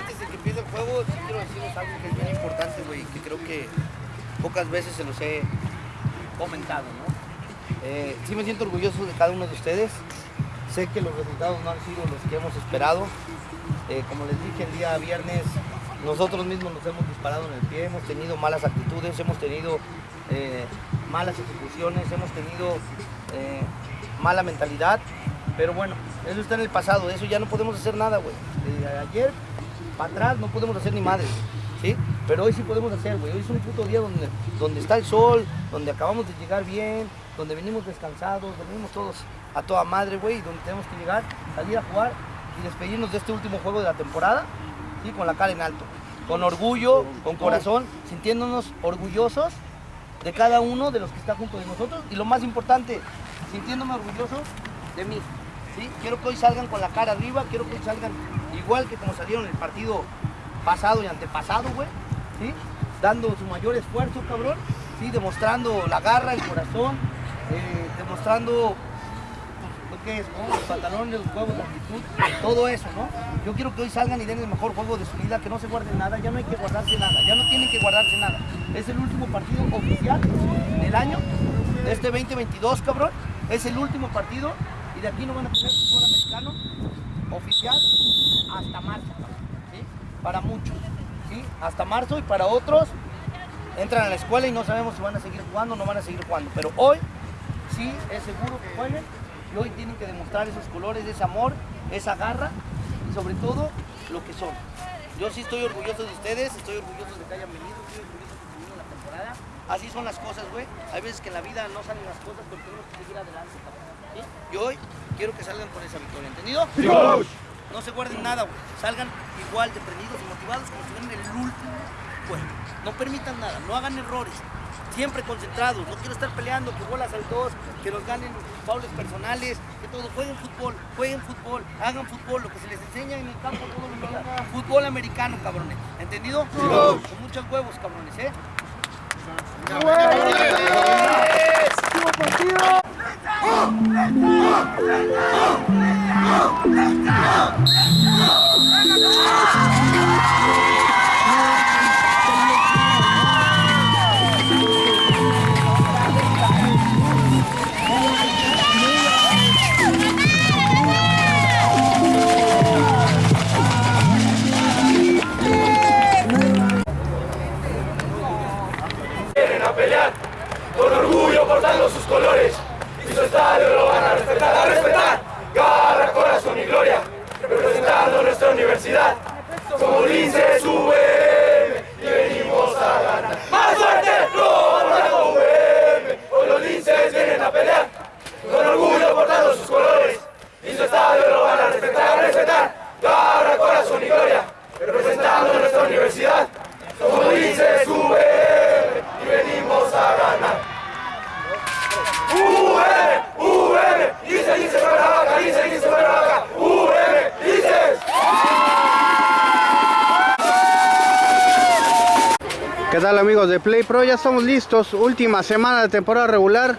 Antes de que empiece el juego, sí quiero decirles algo que es bien importante, güey, que creo que pocas veces se los he comentado, ¿no? Eh, sí me siento orgulloso de cada uno de ustedes. Sé que los resultados no han sido los que hemos esperado. Eh, como les dije el día viernes, nosotros mismos nos hemos disparado en el pie, hemos tenido malas actitudes, hemos tenido eh, malas ejecuciones, hemos tenido mala mentalidad. Pero bueno, eso está en el pasado, eso ya no podemos hacer nada, güey. Ayer para atrás no podemos hacer ni madre, ¿sí? Pero hoy sí podemos hacer, güey. Hoy es un puto día donde, donde está el sol, donde acabamos de llegar bien, donde venimos descansados, donde venimos todos a toda madre, güey, y donde tenemos que llegar, salir a jugar y despedirnos de este último juego de la temporada, ¿sí? Con la cara en alto, con orgullo, con corazón, sintiéndonos orgullosos de cada uno de los que está junto de nosotros y lo más importante, sintiéndome orgulloso de mí. Quiero que hoy salgan con la cara arriba, quiero que hoy salgan igual que como salieron el partido pasado y antepasado, güey, ¿sí? dando su mayor esfuerzo, cabrón, ¿sí? demostrando la garra, el corazón, eh, demostrando pues, que es, los pantalones, los huevos, la actitud, todo eso, ¿no? Yo quiero que hoy salgan y den el mejor juego de su vida, que no se guarden nada, ya no hay que guardarse nada, ya no tienen que guardarse nada. Es el último partido oficial del año, de este 2022, cabrón. Es el último partido y de aquí no van a tener oficial hasta marzo, ¿sí? Para muchos, ¿sí? Hasta marzo y para otros entran a la escuela y no sabemos si van a seguir jugando o no van a seguir jugando. Pero hoy sí es seguro que jueguen y hoy tienen que demostrar esos colores, ese amor, esa garra y sobre todo lo que son. Yo sí estoy orgulloso de ustedes, estoy orgulloso de que hayan venido, estoy orgulloso de que vinieron la temporada. Así son las cosas, güey. Hay veces que en la vida no salen las cosas, pero tenemos que seguir adelante, ¿sí? Y hoy quiero que salgan con esa victoria, ¿entendido? No se guarden nada, güey. Salgan igual de prendidos y motivados como si fueran el último. No permitan nada, no hagan errores. Siempre concentrados, no quiero estar peleando, que bolas al dos, que nos ganen faules personales, que todo. Jueguen fútbol, jueguen fútbol, hagan fútbol, lo que se les enseña en el campo todos los días. Fútbol americano, cabrones. ¿Entendido? Con muchos huevos, cabrones, ¿eh? Oh! Pro? Ya estamos listos, última semana de temporada regular,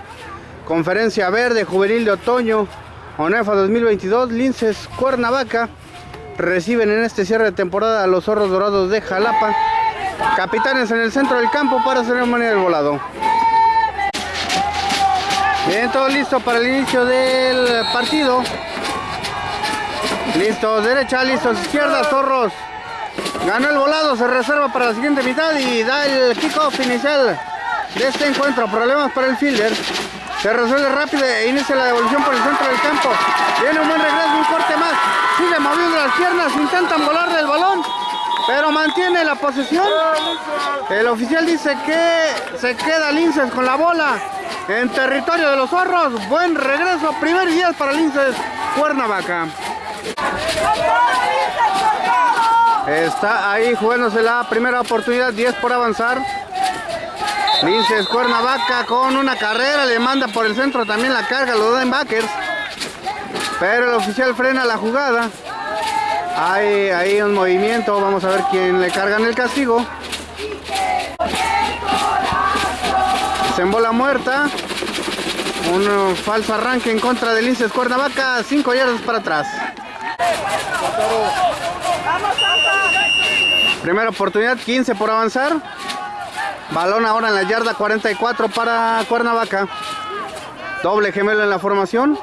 conferencia verde, juvenil de otoño, ONEFA 2022, Linces Cuernavaca, reciben en este cierre de temporada a los zorros dorados de Jalapa, capitanes en el centro del campo para ceremonia del volado. Bien, todo listo para el inicio del partido. Listos, derecha, listos, izquierda, zorros. Ganó el volado, se reserva para la siguiente mitad y da el kickoff inicial de este encuentro. Problemas para el fielder. Se resuelve rápido e inicia la devolución por el centro del campo. Viene un buen regreso, un corte más. Sigue moviendo las piernas, intentan volar del balón, pero mantiene la posesión. El oficial dice que se queda Linces con la bola en territorio de los zorros. Buen regreso, primer 10 para Linces Cuernavaca. Está ahí jugándose la primera oportunidad, 10 por avanzar. Linces Cuernavaca con una carrera, le manda por el centro también la carga, los linebackers. Pero el oficial frena la jugada. Hay ahí un movimiento, vamos a ver quién le cargan el castigo. Se embola muerta. Un falso arranque en contra de Linces Cuernavaca, 5 yardas para atrás. Primera oportunidad, 15 por avanzar. Balón ahora en la yarda 44 para Cuernavaca. Doble gemelo en la formación.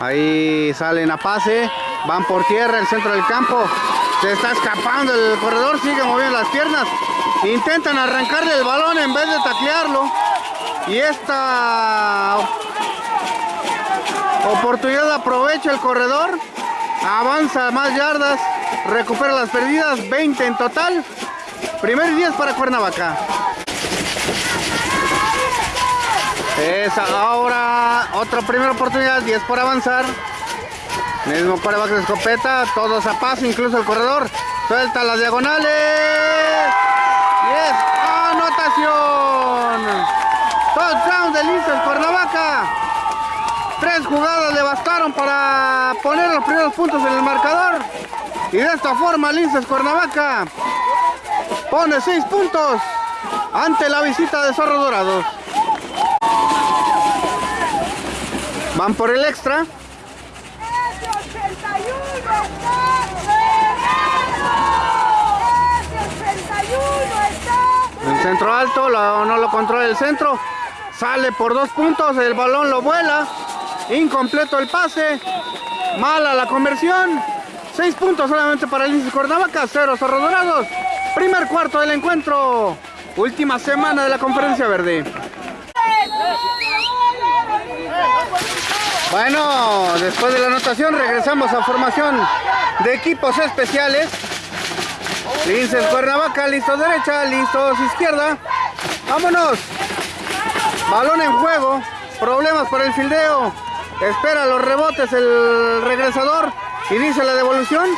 Ahí salen a pase. Van por tierra, el centro del campo. Se está escapando el corredor, sigue moviendo las piernas. Intentan arrancarle el balón en vez de taclearlo. Y esta oportunidad aprovecha el corredor. Avanza más yardas. Recupera las perdidas. 20 en total. Primer 10 para Cuernavaca. Es ahora otra primera oportunidad. 10 por avanzar. Mismo coreback de escopeta. Todos a paso, incluso el corredor. Suelta las diagonales. Y es anotación. Touchdown de Linces Cuernavaca. Tres jugadas le bastaron para poner los primeros puntos en el marcador. Y de esta forma Linces Cuernavaca pone seis puntos ante la visita de Zorros Dorados. Van por el extra. Ese 81 está cerrado. Ese 81 está El centro alto, no lo controla el centro. Sale por dos puntos, el balón lo vuela. Incompleto el pase. Mala la conversión. Seis puntos solamente para el Lince Cuernavaca, cero Zorros Dorados. Primer cuarto del encuentro. Última semana de la conferencia verde. Bueno, después de la anotación regresamos a formación de equipos especiales. Linces Cuernavaca, listo derecha, listos izquierda. Vámonos. Balón en juego. Problemas para el fildeo. Espera los rebotes el regresador. Inicia la devolución.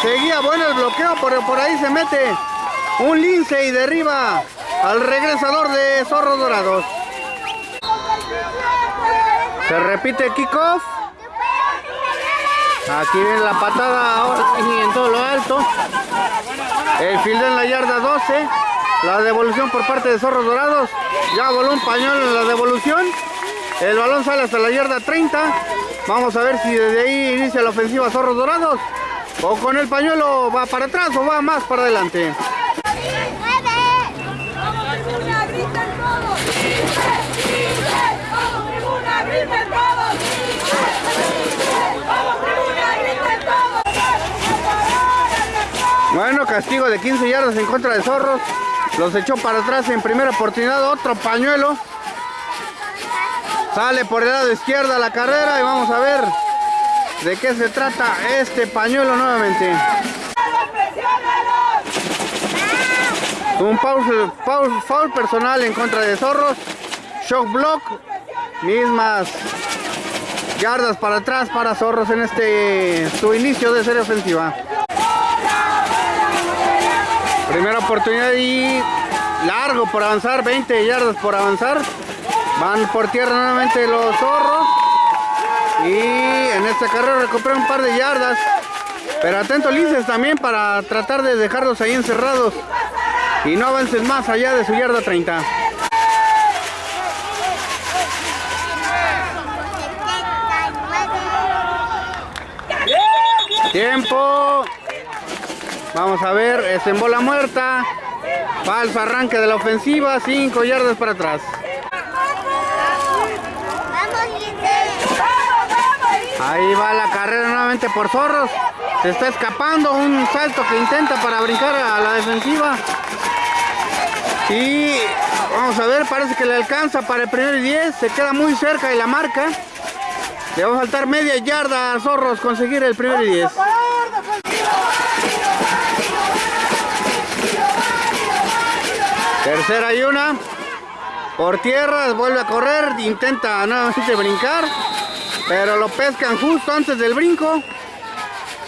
Seguía bueno el bloqueo, pero por ahí se mete un lince y derriba al regresador de Zorros Dorados. Se repite kickoff. Aquí viene la patada ahora y en todo lo alto. El field en la yarda 12. La devolución por parte de Zorros Dorados. Ya voló un pañuelo en la devolución. El balón sale hasta la yarda 30. Vamos a ver si desde ahí inicia la ofensiva Zorros Dorados. O con el pañuelo va para atrás o va más para adelante. Bueno, castigo de 15 yardas en contra de Zorros. Los echó para atrás en primera oportunidad. Otro pañuelo. Sale por el lado izquierdo la carrera y vamos a ver de qué se trata este pañuelo nuevamente. Un foul, foul- foul personal en contra de Zorros. Shock block. Mismas yardas para atrás para Zorros en este su inicio de serie ofensiva. Primera oportunidad y largo por avanzar, 20 yardas por avanzar. Van por tierra nuevamente los zorros. Y en esta carrera recuperan un par de yardas. Pero atento Linces también para tratar de dejarlos ahí encerrados. Y no avancen más allá de su yarda 30. Tiempo. Vamos a ver, es en bola muerta. Falso arranque de la ofensiva, 5 yardas para atrás. Ahí va la carrera nuevamente por Zorros. Se está escapando un salto que intenta para brincar a la defensiva. Y vamos a ver, parece que le alcanza para el primer y 10. Se queda muy cerca de la marca. Le va a faltar media yarda a Zorros conseguir el primer y 10. Tercera y una. Por tierra, vuelve a correr, intenta nuevamente brincar. Pero lo pescan justo antes del brinco.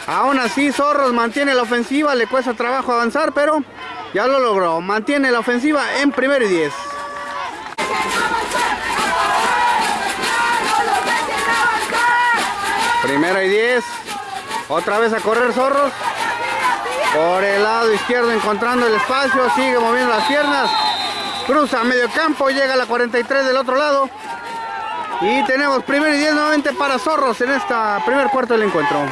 Aún así, Zorros mantiene la ofensiva, le cuesta trabajo avanzar, pero ya lo logró. Mantiene la ofensiva en primero y 10. Primera y 10. Otra vez a correr Zorros. Por el lado izquierdo encontrando el espacio. Sigue moviendo las piernas. Cruza medio campo. Llega a la 43 del otro lado. Y tenemos primero y 10 nuevamente para Zorros en esta primer cuarto del encuentro.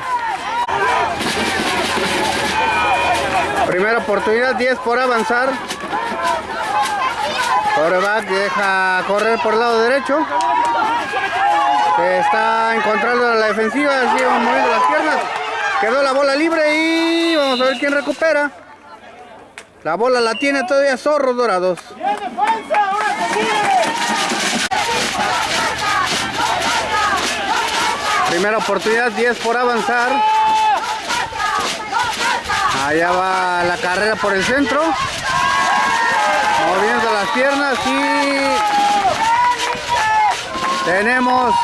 Primera oportunidad, 10 por avanzar. Coreback deja correr por el lado derecho. Está encontrando la defensiva, sigue moviendo las piernas. Quedó la bola libre y vamos a ver quién recupera. La bola la tiene todavía Zorros Dorados. Primera oportunidad, 10 por avanzar. Allá va la carrera por el centro. Moviendo las piernas y tenemos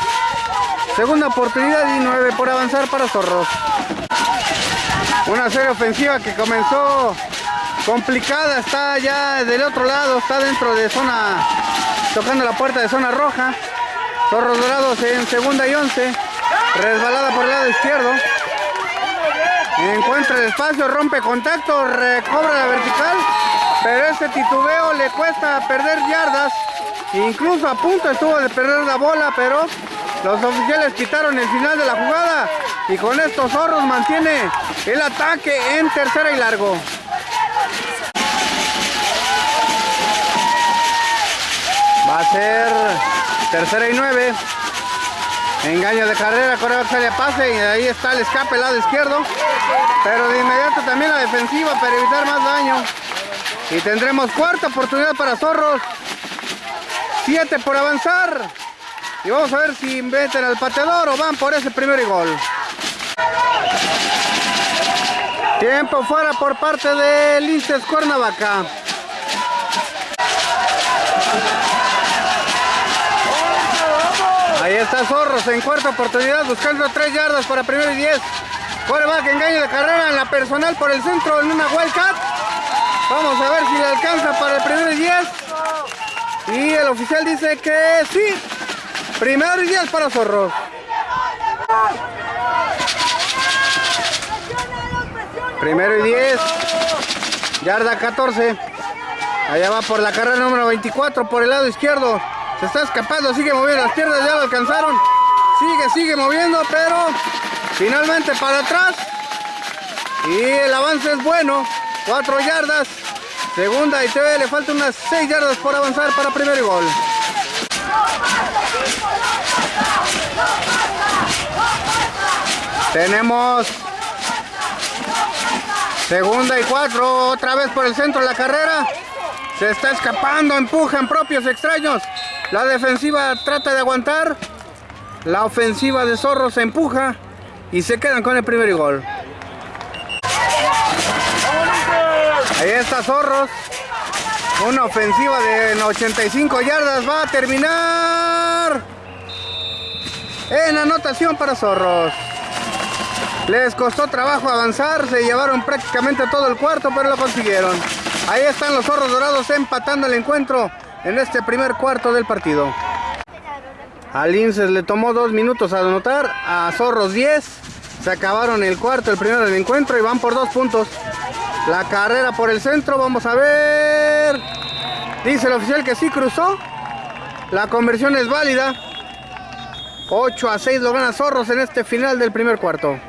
segunda oportunidad y 9 por avanzar para Zorros. Una serie ofensiva que comenzó complicada, está ya del otro lado, está dentro de zona, tocando la puerta de zona roja. Zorros Dorados en segunda y 11, resbalada por el lado izquierdo. Encuentra el espacio, rompe contacto, recobra la vertical, pero ese titubeo le cuesta perder yardas. Incluso a punto estuvo de perder la bola, pero los oficiales quitaron el final de la jugada y con estos zorros mantiene el ataque en tercera y largo. Va a ser tercera y nueve. Engaño de carrera, corredor sale a pase y ahí está el escape lado izquierdo. Pero de inmediato también la defensiva para evitar más daño. Y tendremos cuarta oportunidad para Zorros. Siete por avanzar. Y vamos a ver si meten al pateador o van por ese primer gol. Tiempo fuera por parte de Linces Cuernavaca. Ahí está Zorros en cuarta oportunidad buscando tres yardas para primero y 10. que engaño de carrera en la personal por el centro en una Wildcat. Vamos a ver si le alcanza para el primero y 10. Y el oficial dice que sí. Primero y 10 para Zorros. Primero y 10. Yarda 14. Allá va por la carrera número 24 por el lado izquierdo. Se está escapando, sigue moviendo las piernas, ya lo alcanzaron. Sigue, sigue moviendo, pero finalmente para atrás. Y el avance es bueno. 4 yardas. Segunda y todavía le falta unas 6 yardas por avanzar para primer gol. Tenemos segunda y cuatro, otra vez por el centro de la carrera. Se está escapando, empujan propios extraños. La defensiva trata de aguantar. La ofensiva de Zorro se empuja y se quedan con el primer gol. Ahí está Zorros. Una ofensiva de 85 yardas va a terminar en anotación para Zorros. Les costó trabajo avanzar, se llevaron prácticamente todo el cuarto, pero lo consiguieron. Ahí están los Zorros Dorados empatando el encuentro en este primer cuarto del partido. A Linces le tomó dos minutos a anotar, a Zorros 10. Se acabaron el cuarto, el primero del encuentro y van por dos puntos. La carrera por el centro, vamos a ver. Dice el oficial que sí cruzó. La conversión es válida. 8 a 6 lo gana Zorros en este final del primer cuarto.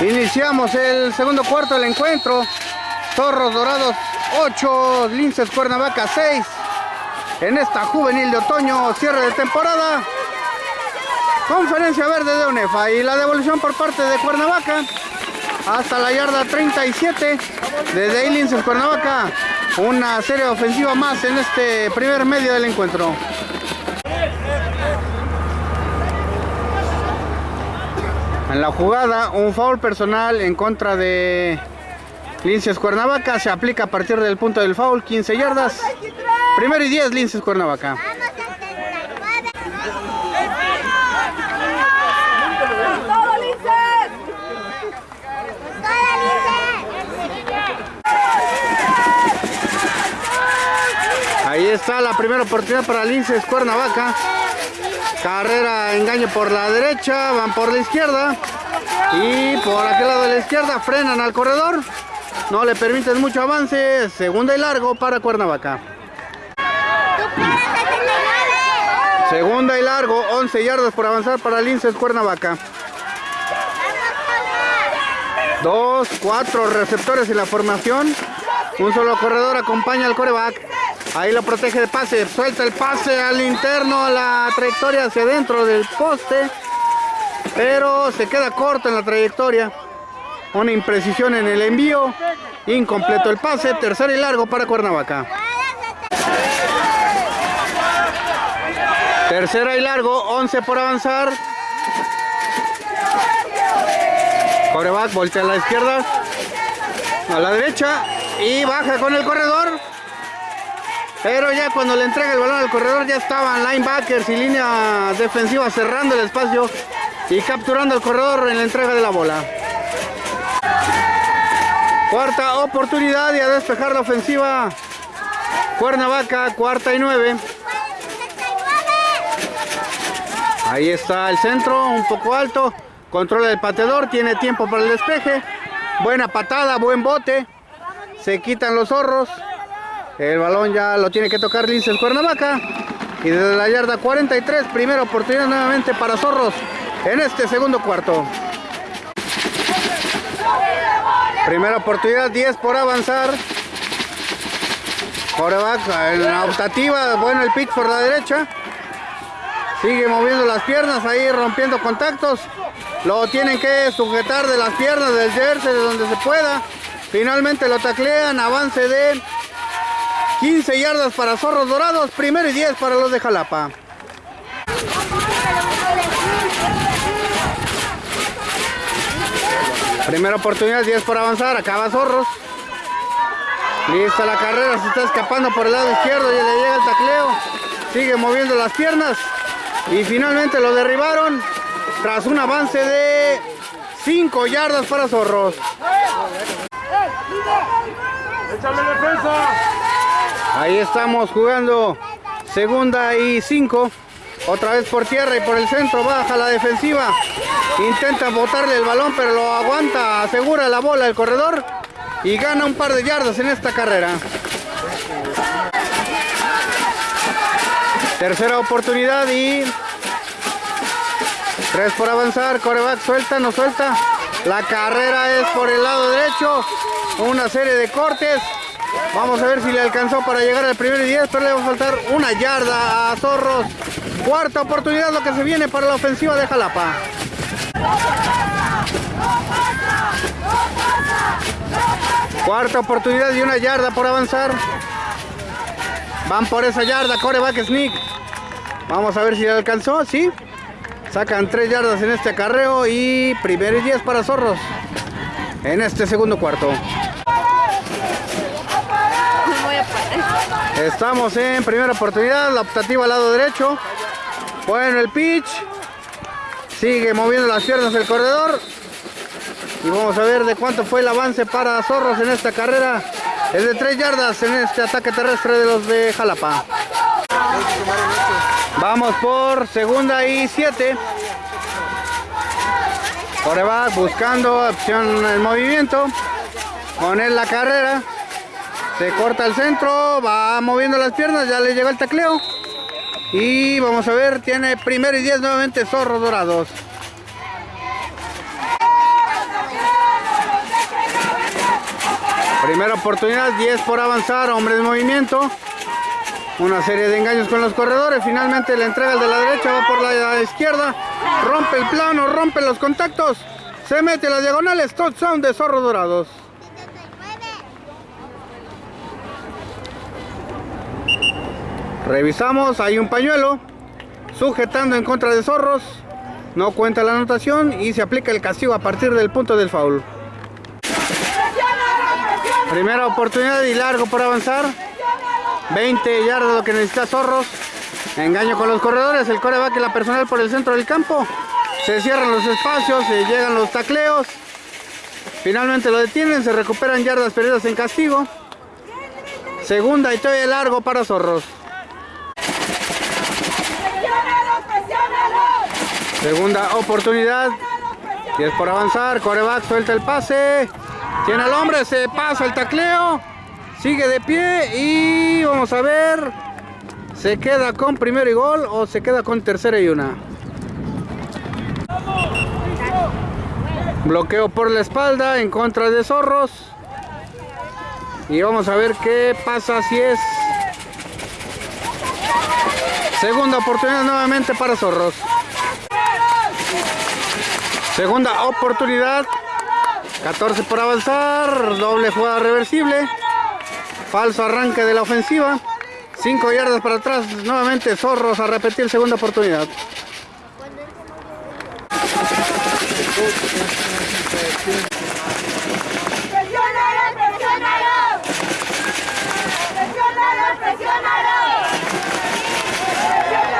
Iniciamos el segundo cuarto del encuentro. Zorros Dorados 8, Linces Cuernavaca 6. En esta juvenil de otoño, cierre de temporada. Conferencia verde de UNEFA y la devolución por parte de Cuernavaca hasta la yarda 37 de Linces Cuernavaca. Una serie ofensiva más en este primer medio del encuentro. En la jugada, un foul personal en contra de Linces Cuernavaca se aplica a partir del punto del foul, 15 yardas. Primero y 10, Linces Cuernavaca. Ahí está la primera oportunidad para Linces Cuernavaca. Carrera, engaño por la derecha, van por la izquierda. Y por aquel lado de la izquierda frenan al corredor. No le permiten mucho avance. Segunda y largo para Cuernavaca. Segunda y largo, 11 yardas por avanzar para Linces Cuernavaca. Dos, cuatro receptores en la formación. Un solo corredor acompaña al coreback. Ahí lo protege de pase. Suelta el pase al interno, la trayectoria hacia adentro del poste. Pero se queda corto en la trayectoria. Una imprecisión en el envío. Incompleto el pase. Tercero y largo para Cuernavaca. Tercera y largo. 11 por avanzar. Coreback voltea a la izquierda. A la derecha. Y baja con el corredor. Pero ya cuando le entrega el balón al corredor ya estaban linebackers y línea defensiva cerrando el espacio y capturando al corredor en la entrega de la bola. Cuarta oportunidad y a despejar la ofensiva. Cuernavaca, cuarta y nueve. Ahí está el centro, un poco alto. Controla el pateador, tiene tiempo para el despeje. Buena patada, buen bote. Se quitan los zorros. El balón ya lo tiene que tocar Linces Cuernavaca. Y desde la yarda 43, primera oportunidad nuevamente para Zorros en este segundo cuarto. Primera oportunidad, 10 por avanzar. Coreback en la optativa, bueno el pitch por la derecha. Sigue moviendo las piernas ahí, rompiendo contactos. Lo tienen que sujetar de las piernas del jersey, de donde se pueda. Finalmente lo taclean, avance de 15 yardas para Zorros Dorados, primero y 10 para los de Jalapa. Primera oportunidad, 10 por avanzar, acaba Zorros. Lista la carrera, se está escapando por el lado izquierdo y le llega el tacleo. Sigue moviendo las piernas y finalmente lo derribaron tras un avance de 5 yardas para Zorros. ¡Échame defensa! Ahí estamos jugando segunda y 5. Otra vez por tierra y por el centro, baja la defensiva. Intenta botarle el balón, pero lo aguanta, asegura la bola el corredor y gana un par de yardas en esta carrera. Tercera oportunidad y tres por avanzar. Coreback suelta, no suelta. La carrera es por el lado derecho. Una serie de cortes. Vamos a ver si le alcanzó para llegar al primer y 10, pero le va a faltar una yarda a Zorros. Cuarta oportunidad lo que se viene para la ofensiva de Jalapa. Cuarta oportunidad y una yarda por avanzar. Van por esa yarda, coreback sneak. Vamos a ver si le alcanzó, sí. Sacan tres yardas en este acarreo y primero y 10 para Zorros. En este segundo cuarto. Estamos en primera oportunidad, la optativa al lado derecho. Bueno, el pitch. Sigue moviendo las piernas el corredor. Y vamos a ver de cuánto fue el avance para Zorros en esta carrera. Es de 3 yardas en este ataque terrestre de los de Jalapa. Vamos por segunda y 7. Coreback buscando opción en movimiento. Poner la carrera. Se corta el centro, va moviendo las piernas, ya le llegó el tacleo. Y vamos a ver, tiene primero y 10 nuevamente Zorros Dorados. Primera oportunidad, 10 por avanzar, hombres en movimiento. Una serie de engaños con los corredores. Finalmente le entrega el de la derecha, va por la izquierda. Rompe el plano, rompe los contactos. Se mete las diagonales. Touchdown de Zorros Dorados. Revisamos, hay un pañuelo sujetando en contra de Zorros. No cuenta la anotación y se aplica el castigo a partir del punto del foul. Primera oportunidad y largo por avanzar. 20 yardas lo que necesita Zorros. Engaño con los corredores. El coreback y la personal por el centro del campo. Se cierran los espacios, se llegan los tacleos. Finalmente lo detienen, se recuperan yardas perdidas en castigo. Segunda y todavía largo para Zorros. Segunda oportunidad. 10 por avanzar. Coreback suelta el pase. Tiene al hombre, se pasa el tacleo. Sigue de pie y vamos a ver. ¿Se queda con primero y gol o se queda con tercera y una? Bloqueo por la espalda en contra de Zorros. Y vamos a ver qué pasa si es segunda oportunidad nuevamente para Zorros. Segunda oportunidad. 14 por avanzar. Doble jugada reversible. Falso arranque de la ofensiva. 5 yardas para atrás. Nuevamente Zorros a repetir segunda oportunidad.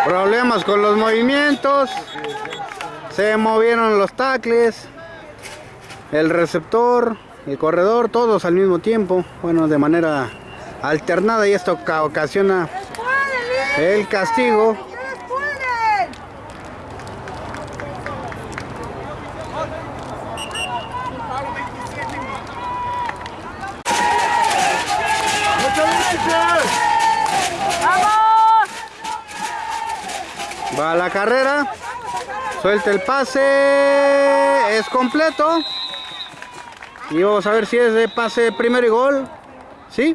Problemas con los movimientos. Se movieron los tacles. El receptor, el corredor, todos al mismo tiempo. Bueno, de manera alternada y esto ca- ocasiona ¡Pueden, el castigo. Va la carrera. Suelta el pase. Es completo. Y vamos a ver si es de pase primero y gol. ¿Sí?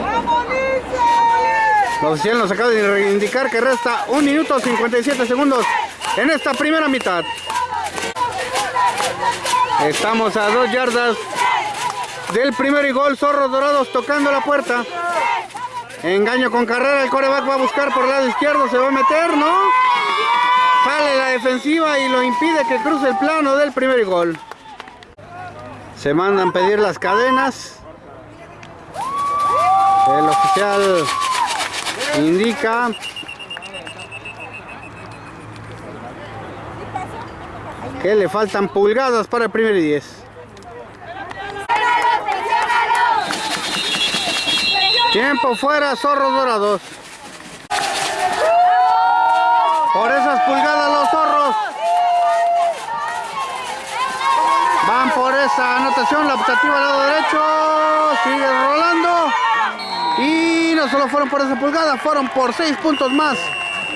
¡Vamos, Lince! La oficial nos acaba de indicar que resta 1 minuto 57 segundos en esta primera mitad. Estamos a dos yardas del primer y gol. Zorros Dorados tocando la puerta. Engaño con carrera. El coreback va a buscar por el lado izquierdo. Se va a meter, ¿no? Sale la defensiva y lo impide que cruce el plano del primer gol. Se mandan pedir las cadenas. El oficial indica que le faltan pulgadas para el primer y 10. Tiempo fuera, zorros dorados. Por esas pulgadas los zorros. Van por esa anotación, la optativa al lado derecho. Sigue rolando. Y no solo fueron por esa pulgada, fueron por seis puntos más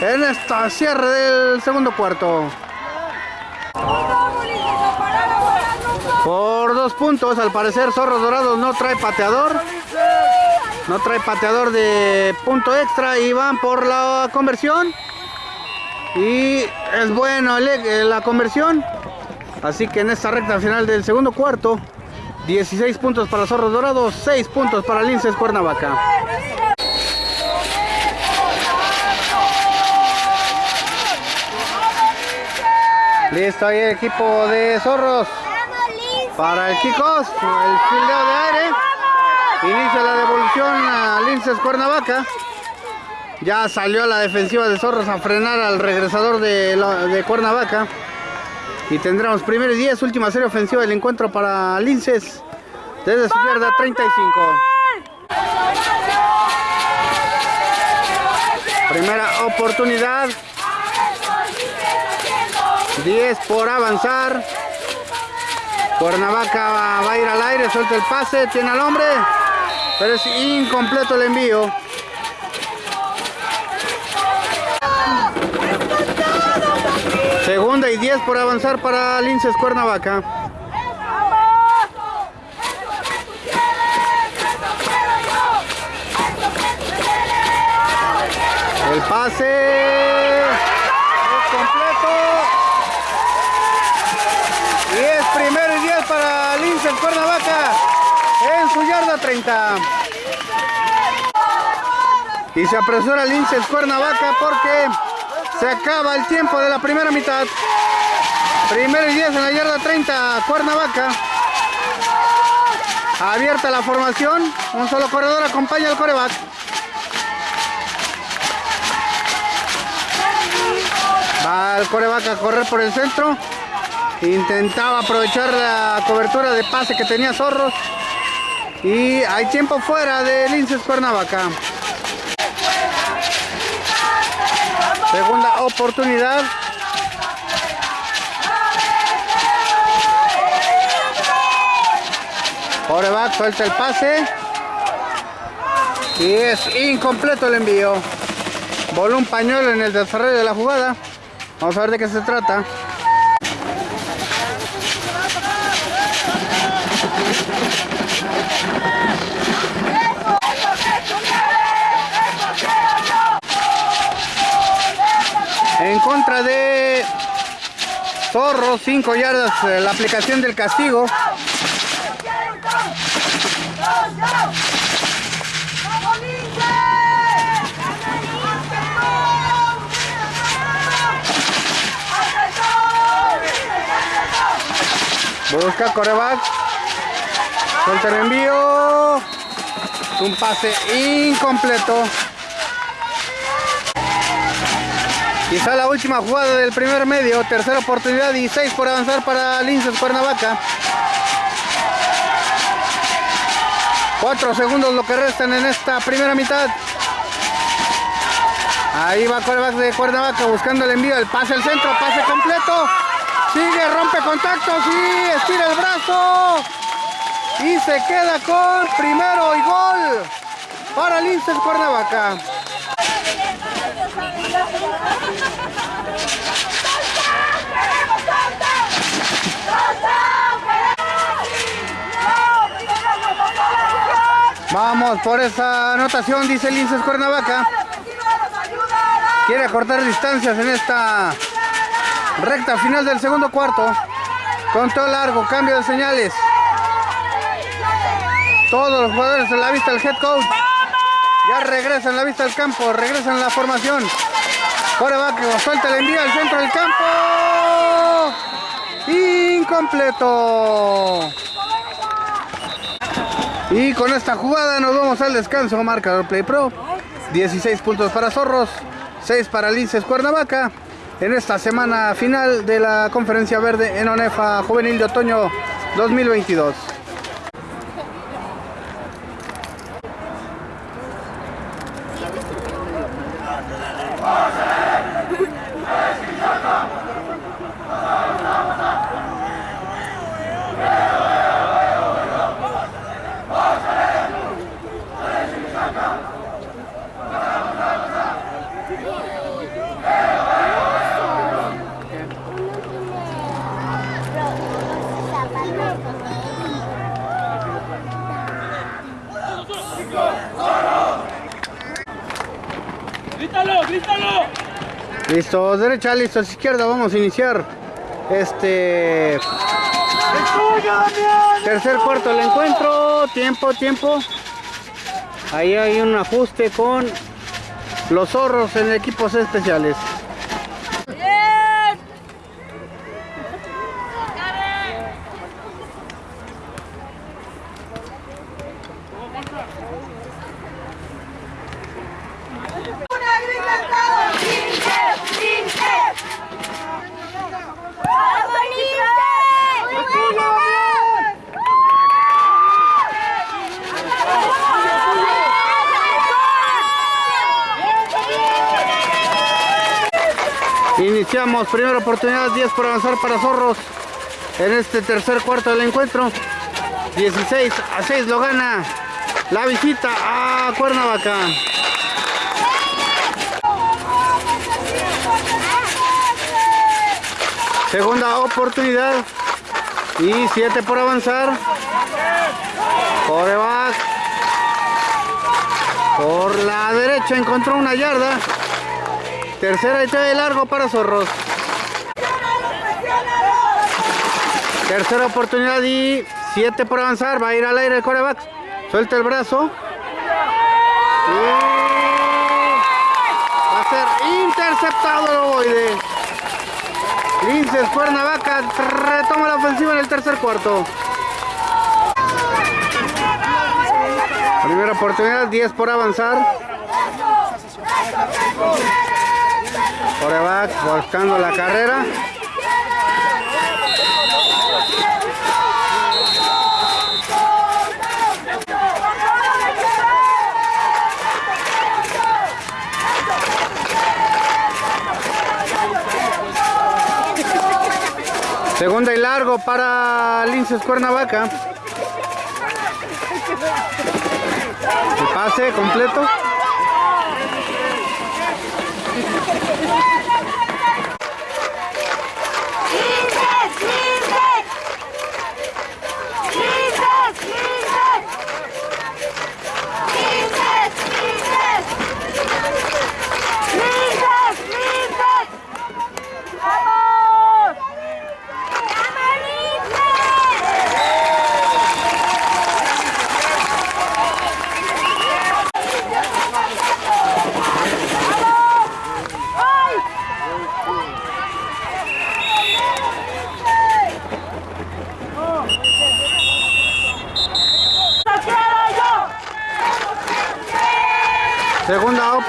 en esta cierre del segundo cuarto. Por dos puntos, al parecer Zorros Dorados no trae pateador. No trae pateador de punto extra y van por la conversión. Y es bueno el- la conversión. Así que en esta recta final del segundo cuarto, 16 puntos para Zorros Dorados, 6 puntos para Linces Cuernavaca. Listo ahí el equipo de Zorros para el kickoff, el fildeo de aire. Inicia la devolución a Linces Cuernavaca. Ya salió la defensiva de Zorros a frenar al regresador de, la- de Cuernavaca. Y tendremos primero y 10, última serie ofensiva del encuentro para Linces. Desde su yarda 35. Primera oportunidad. 10 por avanzar. Cuernavaca va, va a ir al aire, suelta el pase, tiene al hombre, pero es incompleto el envío. Segunda y 10 por avanzar para Linces Cuernavaca. El pase es completo. Y es primero y 10 para Linces Cuernavaca en su yarda 30. Y se apresura Linces Cuernavaca porque se acaba el tiempo de la primera mitad. Primero y 10 en la yarda 30, Cuernavaca. Abierta la formación, un solo corredor acompaña al coreback. Va el coreback a correr por el centro. Intentaba aprovechar la cobertura de pase que tenía Zorros. Y hay tiempo fuera de Linces Cuernavaca. Segunda oportunidad. Coreback suelta el pase. Y es incompleto el envío. voló un pañuelo en el desarrollo de la jugada. Vamos a ver de qué se trata. Zorro, 5 yardas, eh, la aplicación del castigo. Busca coreback. Suelta el envío. Un pase incompleto. Quizá la última jugada del primer medio. Tercera oportunidad y 6 por avanzar para Linces Cuernavaca. 4 segundos lo que restan en esta primera mitad. Ahí va coreback de Cuernavaca buscando el envío. El pase al centro, pase completo. Sigue, rompe contactos y estira el brazo. Y se queda con primero y gol para Linces Cuernavaca. Vamos por esa anotación, dice Linces Cuernavaca. Quiere acortar distancias en esta recta final del segundo cuarto. Conteo largo, cambio de señales. Todos los jugadores en la vista del head coach. Ya regresan la vista del campo, regresan la formación. Coreback suelta el envío al centro del campo. Incompleto. Y con esta jugada nos vamos al descanso. Marcador Play Pro. 16 puntos para Zorros, 6 para Linces Cuernavaca. En esta semana final de la Conferencia Verde en ONEFA Juvenil de Otoño 2022. Listos, derecha, listos, izquierda, vamos a iniciar este tercer cuarto del encuentro, tiempo, tiempo. Ahí hay un ajuste con los zorros en equipos especiales. ¡Una grita todos! ¡Lince! ¡Lince! ¡Vamos, Primera oportunidad, 10 por avanzar para Zorros en este tercer cuarto del encuentro. 16 a 6 lo gana la visita a Cuernavaca. Segunda oportunidad y 7 por avanzar. Coreback por la derecha encontró una yarda. Tercera y de largo para Zorros. Tercera oportunidad y 7 por avanzar. Va a ir al aire el coreback. Suelta el brazo. Y va a ser interceptado el ovoide. Linces Cuernavaca retoma la ofensiva en el tercer cuarto. Primera oportunidad, 10 por avanzar. Coreback buscando la carrera. Segunda y largo para Linces Cuernavaca. Pase completo.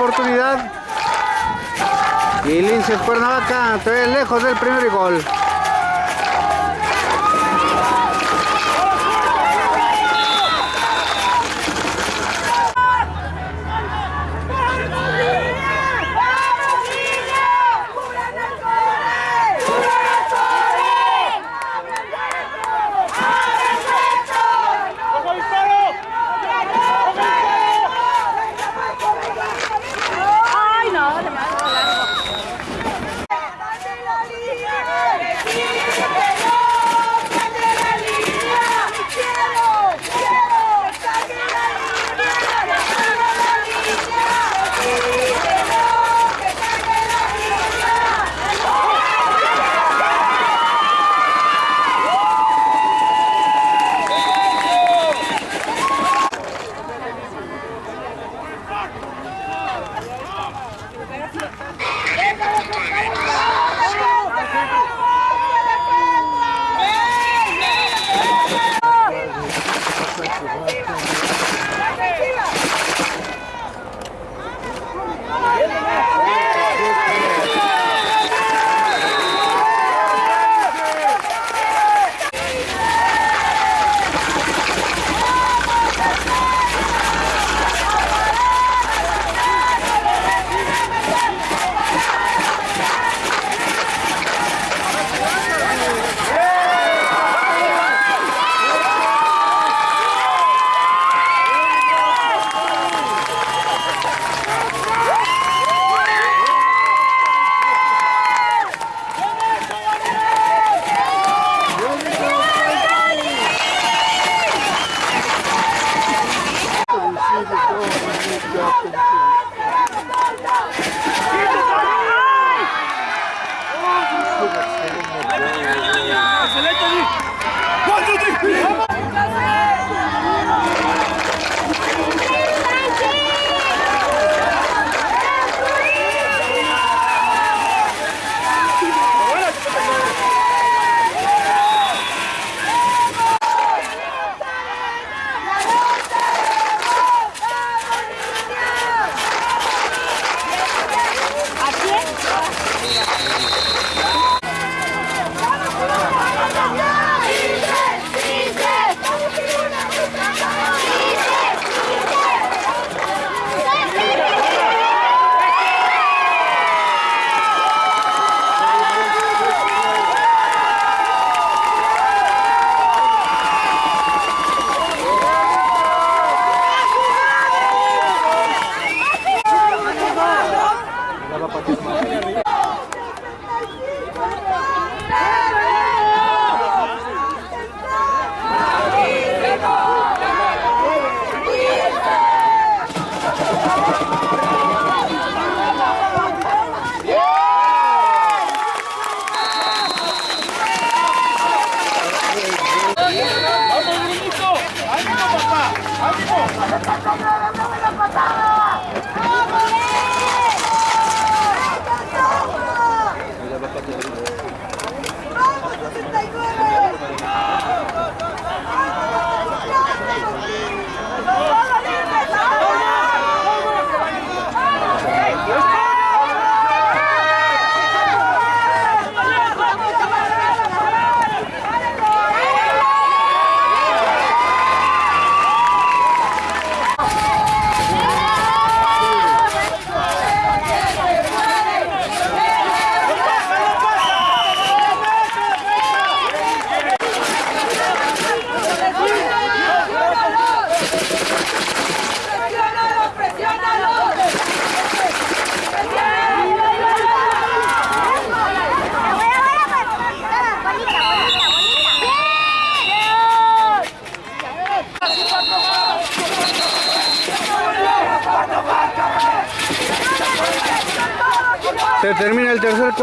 Oportunidad. Y Linces Cuernavaca todavía lejos del primer gol.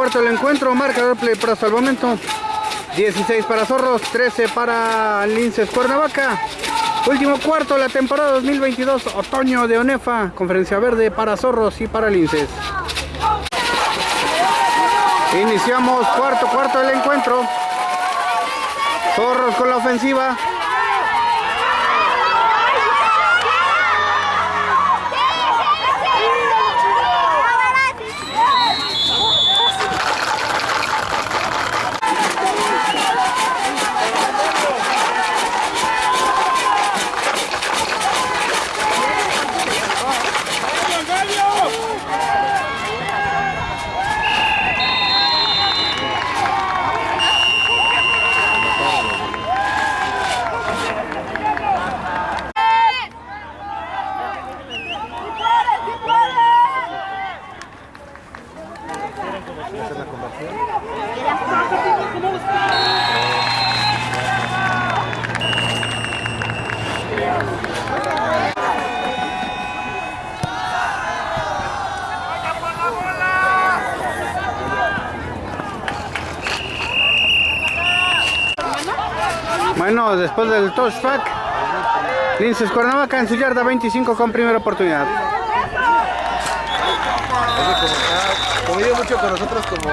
Cuarto del encuentro, marcador play para hasta el momento. 16 para Zorros, 13 para Linces Cuernavaca. Último cuarto de la temporada 2022, otoño de Onefa, conferencia verde para Zorros y para Linces. Iniciamos cuarto cuarto del encuentro. Zorros con la ofensiva. después del touchback. Linces Cuernavaca en su yarda 25 con primera oportunidad. Mucho con nosotros como...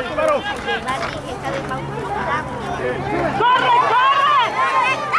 ¡Corre, corre!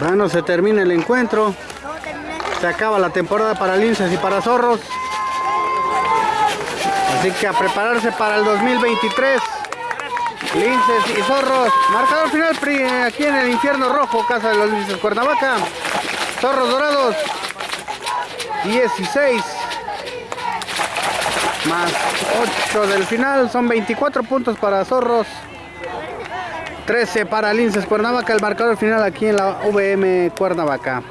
Bueno, se termina el encuentro. Se acaba la temporada para linces y para zorros. Así que a prepararse para el 2023. Linces y zorros. Marcador final aquí en el infierno rojo, Casa de los Linces Cuernavaca. Zorros dorados. 16. Más 8 del final. Son 24 puntos para zorros. 13 para Linces Cuernavaca. El marcador final aquí en la VM Cuernavaca.